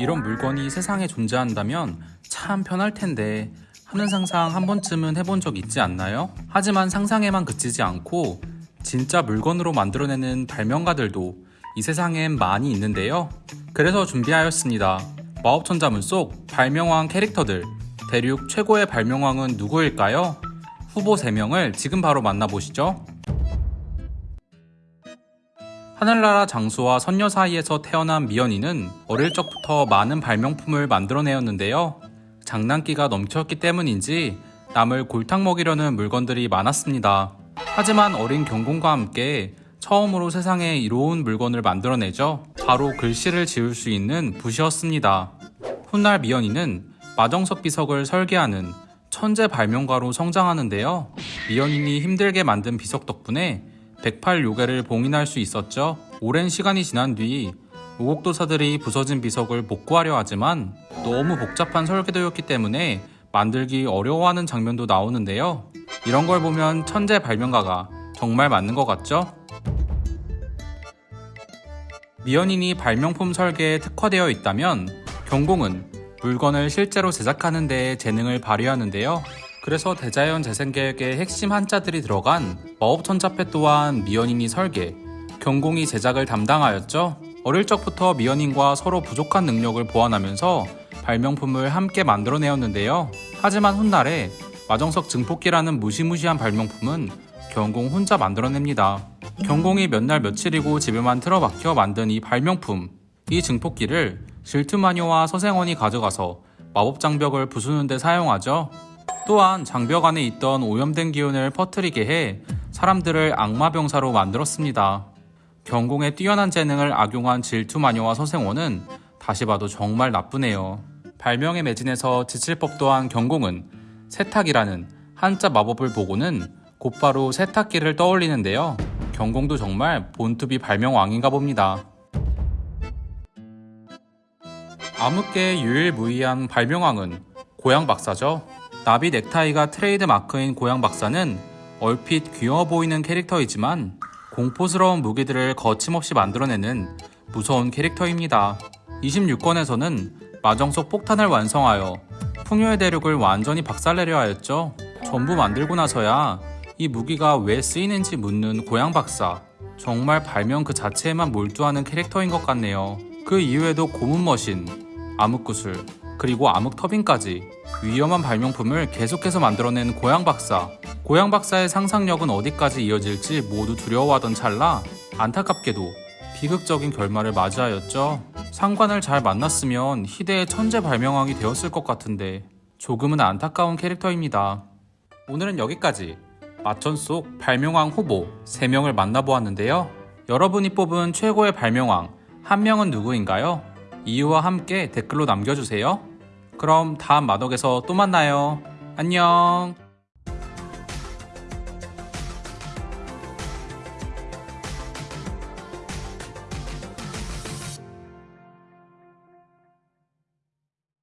이런 물건이 세상에 존재한다면 참 편할 텐데 하는 상상 한 번쯤은 해본 적 있지 않나요? 하지만 상상에만 그치지 않고 진짜 물건으로 만들어내는 발명가들도 이 세상엔 많이 있는데요. 그래서 준비하였습니다. 마법천자문 속 발명왕 캐릭터들 대륙 최고의 발명왕은 누구일까요? 후보 3명을 지금 바로 만나보시죠. 하늘나라 장수와 선녀 사이에서 태어난 미연이는 어릴 적부터 많은 발명품을 만들어내었는데요. 장난기가 넘쳤기 때문인지 남을 골탕 먹이려는 물건들이 많았습니다. 하지만 어린 경공과 함께 처음으로 세상에 이로운 물건을 만들어내죠. 바로 글씨를 지을 수 있는 붓이었습니다. 훗날 미연이는 마정석 비석을 설계하는 천재 발명가로 성장하는데요. 미연인이 힘들게 만든 비석 덕분에 108요괴를 봉인할 수 있었죠. 오랜 시간이 지난 뒤 오곡도사들이 부서진 비석을 복구하려 하지만 너무 복잡한 설계도였기 때문에 만들기 어려워하는 장면도 나오는데요. 이런 걸 보면 천재 발명가가 정말 맞는 것 같죠? 미연인이 발명품 설계에 특화되어 있다면 경공은 물건을 실제로 제작하는 데 재능을 발휘하는데요. 그래서 대자연 재생계획의 핵심 한자들이 들어간 마법천자패 또한 미연인이 설계, 경공이 제작을 담당하였죠. 어릴 적부터 미연인과 서로 부족한 능력을 보완하면서 발명품을 함께 만들어내었는데요. 하지만 훗날에 마정석 증폭기라는 무시무시한 발명품은 경공 혼자 만들어냅니다. 경공이 몇 날 며칠이고 집에만 틀어박혀 만든 이 발명품, 이 증폭기를 질투마녀와 서생원이 가져가서 마법 장벽을 부수는 데 사용하죠. 또한 장벽 안에 있던 오염된 기운을 퍼뜨리게 해 사람들을 악마병사로 만들었습니다. 경공의 뛰어난 재능을 악용한 질투마녀와 서생원은 다시 봐도 정말 나쁘네요. 발명에 매진해서 지칠 법도 한 경공은 세탁이라는 한자 마법을 보고는 곧바로 세탁기를 떠올리는데요. 경공도 정말 본투비 발명왕인가 봅니다. 암흑계의 유일무이한 발명왕은 고양 박사죠. 나비 넥타이가 트레이드 마크인 고양 박사는 얼핏 귀여워 보이는 캐릭터이지만 공포스러운 무기들을 거침없이 만들어내는 무서운 캐릭터입니다. 26권에서는 마정석 폭탄을 완성하여 풍요의 대륙을 완전히 박살내려 하였죠. 전부 만들고 나서야 이 무기가 왜 쓰이는지 묻는 고양 박사. 정말 발명 그 자체에만 몰두하는 캐릭터인 것 같네요. 그 이후에도 고문 머신, 암흑구슬, 그리고 암흑 터빈까지 위험한 발명품을 계속해서 만들어낸 고양 박사. 고양 박사의 상상력은 어디까지 이어질지 모두 두려워하던 찰나 안타깝게도 비극적인 결말을 맞이하였죠. 상관을 잘 만났으면 희대의 천재 발명왕이 되었을 것 같은데 조금은 안타까운 캐릭터입니다. 오늘은 여기까지 마천 속 발명왕 후보 3명을 만나보았는데요. 여러분이 뽑은 최고의 발명왕 한 명은 누구인가요? 이유와 함께 댓글로 남겨주세요. 그럼 다음 마덕에서 또 만나요. 안녕.